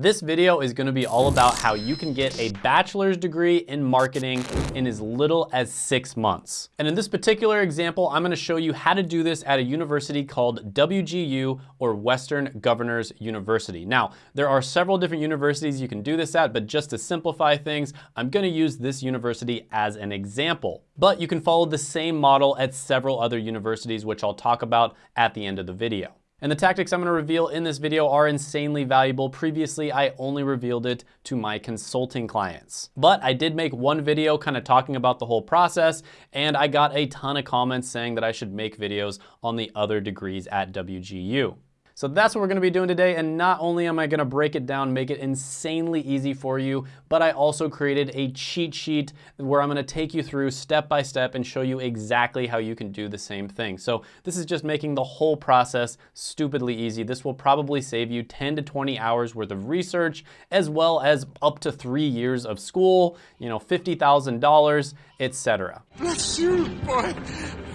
This video is gonna be all about how you can get a bachelor's degree in marketing in as little as six months. And in this particular example, I'm gonna show you how to do this at a university called WGU or Western Governors University. Now, there are several different universities you can do this at, but just to simplify things, I'm gonna use this university as an example. But you can follow the same model at several other universities, which I'll talk about at the end of the video. And the tactics I'm gonna reveal in this video are insanely valuable. Previously, I only revealed it to my consulting clients. But I did make one video kind of talking about the whole process, and I got a ton of comments saying that I should make videos on the other degrees at WGU. So that's what we're gonna be doing today. And not only am I gonna break it down, make it insanely easy for you, but I also created a cheat sheet where I'm gonna take you through step by step and show you exactly how you can do the same thing. So this is just making the whole process stupidly easy. This will probably save you 10 to 20 hours worth of research, as well as up to three years of school, you know, $50,000, etc. Bless you, boy.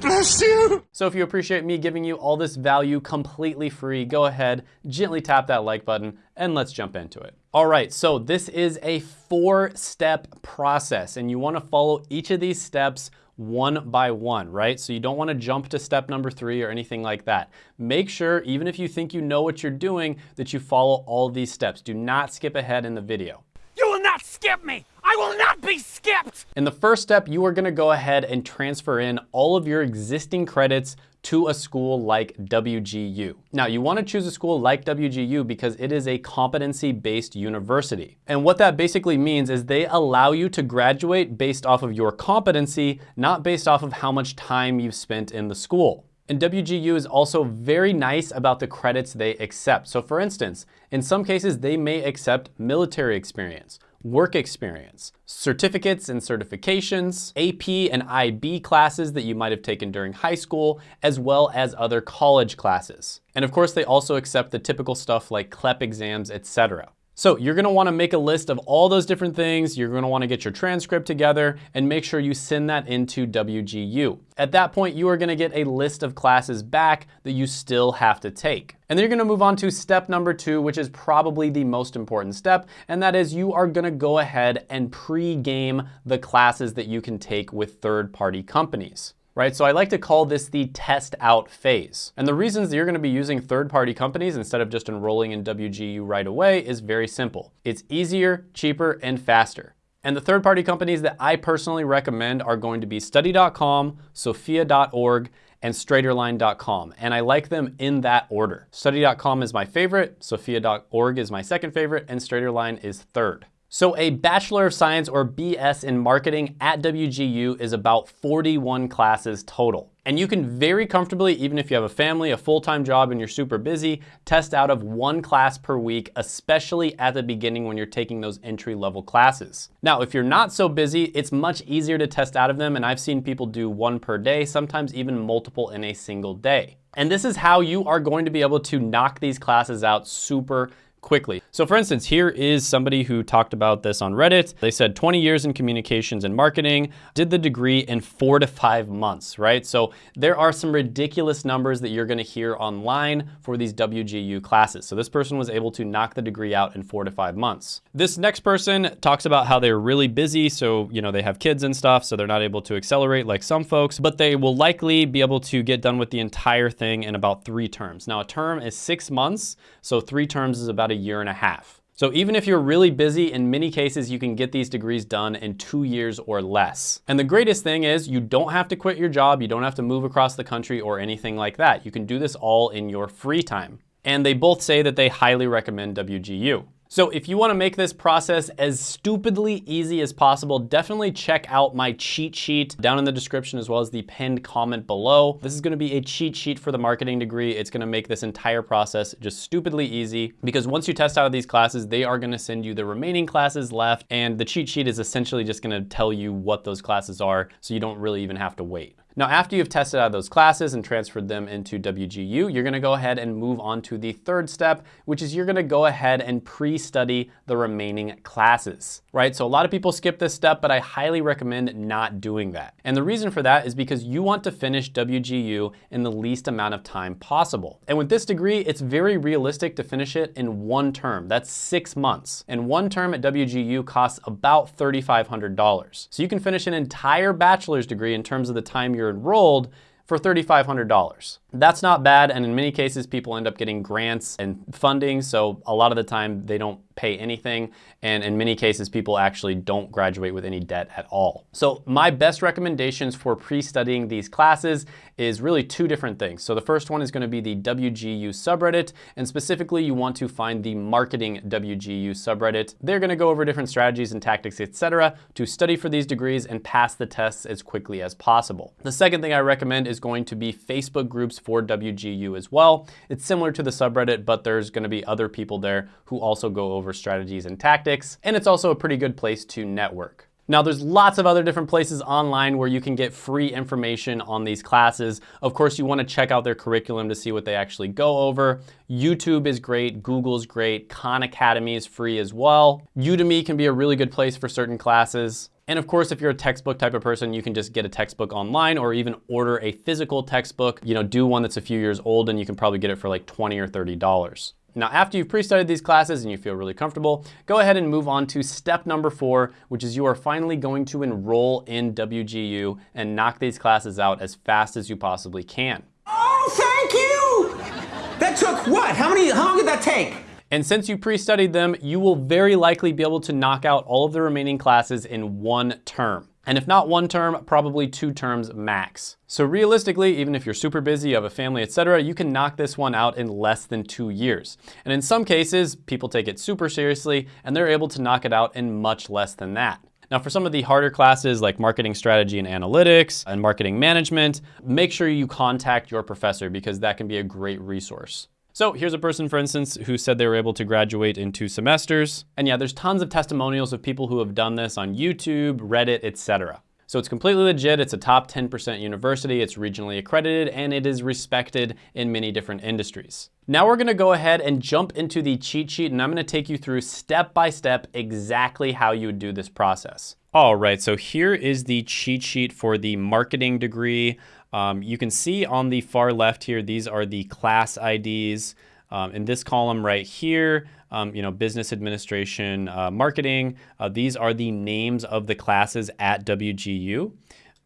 Bless you. So if you appreciate me giving you all this value completely free, go ahead, gently tap that like button, and let's jump into it. All right, so this is a four-step process, and you wanna follow each of these steps one by one, right? So you don't wanna jump to step number three or anything like that. Make sure, even if you think you know what you're doing, that you follow all these steps. Do not skip ahead in the video. You will not skip me. I will not be skipped! In the first step, you are gonna go ahead and transfer in all of your existing credits to a school like WGU. Now, you wanna choose a school like WGU because it is a competency-based university. And what that basically means is they allow you to graduate based off of your competency, not based off of how much time you've spent in the school. And WGU is also very nice about the credits they accept. So for instance, in some cases, they may accept military experience, work experience, certificates and certifications, AP and IB classes that you might have taken during high school, as well as other college classes. And of course, they also accept the typical stuff like CLEP exams, etc. So you're gonna wanna make a list of all those different things. You're gonna wanna get your transcript together and make sure you send that into WGU. At that point, you are gonna get a list of classes back that you still have to take. And then you're gonna move on to step number two, which is probably the most important step, and that is you are gonna go ahead and pre-game the classes that you can take with third-party companies right? So I like to call this the test out phase. And the reasons that you're gonna be using third-party companies instead of just enrolling in WGU right away is very simple. It's easier, cheaper, and faster. And the third-party companies that I personally recommend are going to be study.com, sophia.org, and straighterline.com. And I like them in that order. Study.com is my favorite, sophia.org is my second favorite, and straighterline is third. So a Bachelor of Science or BS in marketing at WGU is about 41 classes total. And you can very comfortably, even if you have a family, a full-time job, and you're super busy, test out of one class per week, especially at the beginning when you're taking those entry-level classes. Now, if you're not so busy, it's much easier to test out of them, and I've seen people do one per day, sometimes even multiple in a single day. And this is how you are going to be able to knock these classes out super quickly. So for instance, here is somebody who talked about this on Reddit. They said 20 years in communications and marketing, did the degree in four to five months, right? So there are some ridiculous numbers that you're gonna hear online for these WGU classes. So this person was able to knock the degree out in four to five months. This next person talks about how they're really busy. So, you know, they have kids and stuff, so they're not able to accelerate like some folks, but they will likely be able to get done with the entire thing in about three terms. Now a term is six months, so three terms is about about a year and a half. So even if you're really busy, in many cases, you can get these degrees done in two years or less. And the greatest thing is you don't have to quit your job. You don't have to move across the country or anything like that. You can do this all in your free time. And they both say that they highly recommend WGU. So if you wanna make this process as stupidly easy as possible, definitely check out my cheat sheet down in the description as well as the pinned comment below. This is gonna be a cheat sheet for the marketing degree. It's gonna make this entire process just stupidly easy because once you test out of these classes, they are gonna send you the remaining classes left and the cheat sheet is essentially just gonna tell you what those classes are so you don't really even have to wait. Now, after you've tested out those classes and transferred them into WGU, you're gonna go ahead and move on to the third step, which is you're gonna go ahead and pre-study the remaining classes, right? So a lot of people skip this step, but I highly recommend not doing that. And the reason for that is because you want to finish WGU in the least amount of time possible. And with this degree, it's very realistic to finish it in one term. That's six months. And one term at WGU costs about $3,500. So you can finish an entire bachelor's degree in terms of the time you're enrolled for $3,500. That's not bad, and in many cases, people end up getting grants and funding, so a lot of the time they don't pay anything, and in many cases, people actually don't graduate with any debt at all. So my best recommendations for pre-studying these classes is really two different things. So the first one is gonna be the WGU subreddit, and specifically you want to find the marketing WGU subreddit. They're gonna go over different strategies and tactics, etc., to study for these degrees and pass the tests as quickly as possible. The second thing I recommend is going to be Facebook groups for WGU as well. It's similar to the subreddit, but there's gonna be other people there who also go over strategies and tactics. And it's also a pretty good place to network. Now there's lots of other different places online where you can get free information on these classes. Of course, you wanna check out their curriculum to see what they actually go over. YouTube is great, Google's great, Khan Academy is free as well. Udemy can be a really good place for certain classes. And of course, if you're a textbook type of person, you can just get a textbook online or even order a physical textbook. You know, do one that's a few years old and you can probably get it for like 20 or $30. Now, after you've pre-studied these classes and you feel really comfortable, go ahead and move on to step number four, which is you are finally going to enroll in WGU and knock these classes out as fast as you possibly can. Oh, thank you! That took what? How many, how long did that take? And since you pre-studied them, you will very likely be able to knock out all of the remaining classes in one term. And if not one term, probably two terms max. So realistically, even if you're super busy, you have a family, etc., you can knock this one out in less than two years. And in some cases, people take it super seriously and they're able to knock it out in much less than that. Now for some of the harder classes like marketing strategy and analytics and marketing management, make sure you contact your professor because that can be a great resource. So here's a person, for instance, who said they were able to graduate in two semesters. And yeah, there's tons of testimonials of people who have done this on YouTube, Reddit, etc. So it's completely legit. It's a top 10% university. It's regionally accredited and it is respected in many different industries. Now we're gonna go ahead and jump into the cheat sheet and I'm gonna take you through step by step exactly how you would do this process. All right, so here is the cheat sheet for the marketing degree. Um, you can see on the far left here, these are the class IDs. Um, in this column right here, um, you know, business administration, uh, marketing, uh, these are the names of the classes at WGU.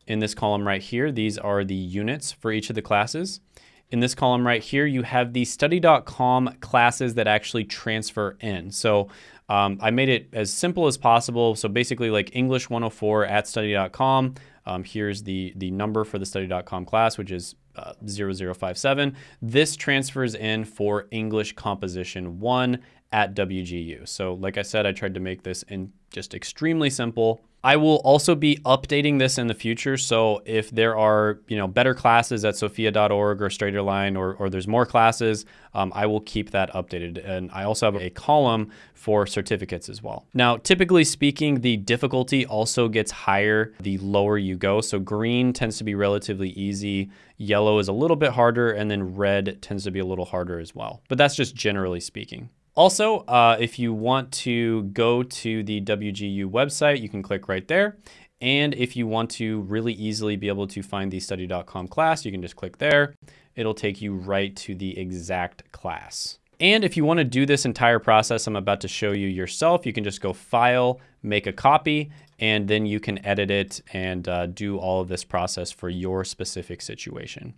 In this column right here, these are the units for each of the classes. In this column right here, you have the study.com classes that actually transfer in. So um, I made it as simple as possible. So basically like English 104 at study.com, um, here's the, the number for the study.com class, which is uh, 0057. This transfers in for English Composition 1 at WGU. So like I said, I tried to make this in just extremely simple. I will also be updating this in the future. So if there are, you know, better classes at sophia.org or Straighterline or, or there's more classes, um, I will keep that updated. And I also have a column for certificates as well. Now, typically speaking, the difficulty also gets higher the lower you go. So green tends to be relatively easy. Yellow is a little bit harder and then red tends to be a little harder as well. But that's just generally speaking. Also, uh, if you want to go to the WGU website, you can click right there. And if you want to really easily be able to find the study.com class, you can just click there. It'll take you right to the exact class. And if you want to do this entire process I'm about to show you yourself, you can just go File, make a copy, and then you can edit it and uh, do all of this process for your specific situation.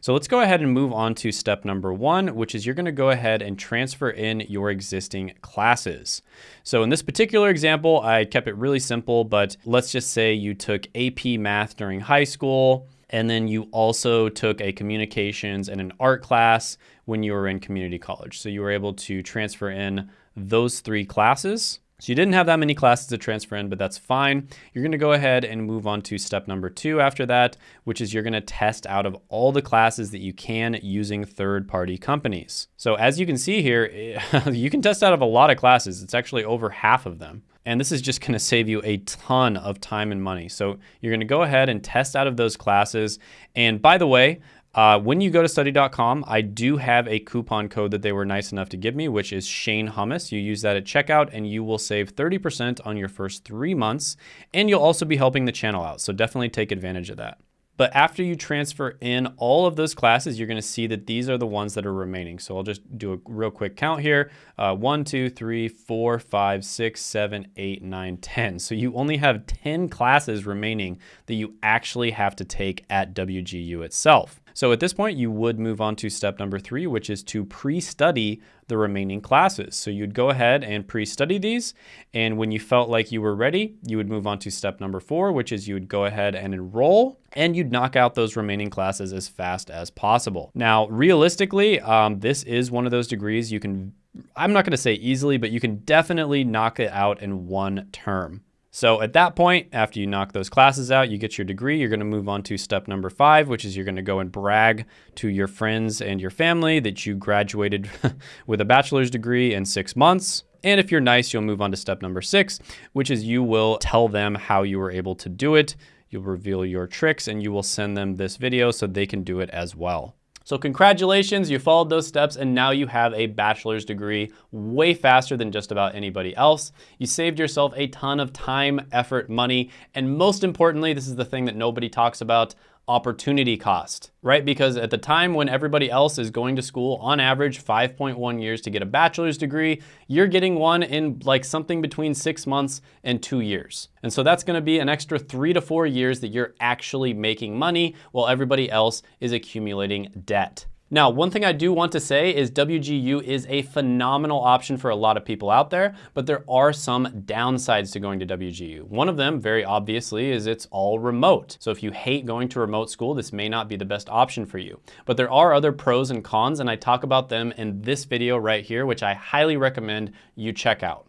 So let's go ahead and move on to step number one, which is you're gonna go ahead and transfer in your existing classes. So in this particular example, I kept it really simple, but let's just say you took AP math during high school, and then you also took a communications and an art class when you were in community college. So you were able to transfer in those three classes. So you didn't have that many classes to transfer in, but that's fine. You're gonna go ahead and move on to step number two after that, which is you're gonna test out of all the classes that you can using third-party companies. So as you can see here, you can test out of a lot of classes. It's actually over half of them. And this is just gonna save you a ton of time and money. So you're gonna go ahead and test out of those classes. And by the way, uh, when you go to study.com, I do have a coupon code that they were nice enough to give me, which is Shane Hummus. You use that at checkout and you will save 30% on your first three months. And you'll also be helping the channel out. So definitely take advantage of that. But after you transfer in all of those classes, you're gonna see that these are the ones that are remaining. So I'll just do a real quick count here. Uh, one, two, three, four, five, six, seven, eight, nine, 10. So you only have 10 classes remaining that you actually have to take at WGU itself. So at this point, you would move on to step number three, which is to pre-study the remaining classes. So you'd go ahead and pre-study these. And when you felt like you were ready, you would move on to step number four, which is you would go ahead and enroll and you'd knock out those remaining classes as fast as possible. Now, realistically, um, this is one of those degrees you can I'm not gonna say easily, but you can definitely knock it out in one term. So at that point, after you knock those classes out, you get your degree, you're gonna move on to step number five, which is you're gonna go and brag to your friends and your family that you graduated with a bachelor's degree in six months. And if you're nice, you'll move on to step number six, which is you will tell them how you were able to do it. You'll reveal your tricks and you will send them this video so they can do it as well. So congratulations, you followed those steps and now you have a bachelor's degree way faster than just about anybody else. You saved yourself a ton of time, effort, money, and most importantly, this is the thing that nobody talks about, opportunity cost, right? Because at the time when everybody else is going to school on average 5.1 years to get a bachelor's degree, you're getting one in like something between six months and two years. And so that's gonna be an extra three to four years that you're actually making money while everybody else is accumulating debt. Now, one thing I do want to say is WGU is a phenomenal option for a lot of people out there, but there are some downsides to going to WGU. One of them, very obviously, is it's all remote. So if you hate going to remote school, this may not be the best option for you. But there are other pros and cons, and I talk about them in this video right here, which I highly recommend you check out.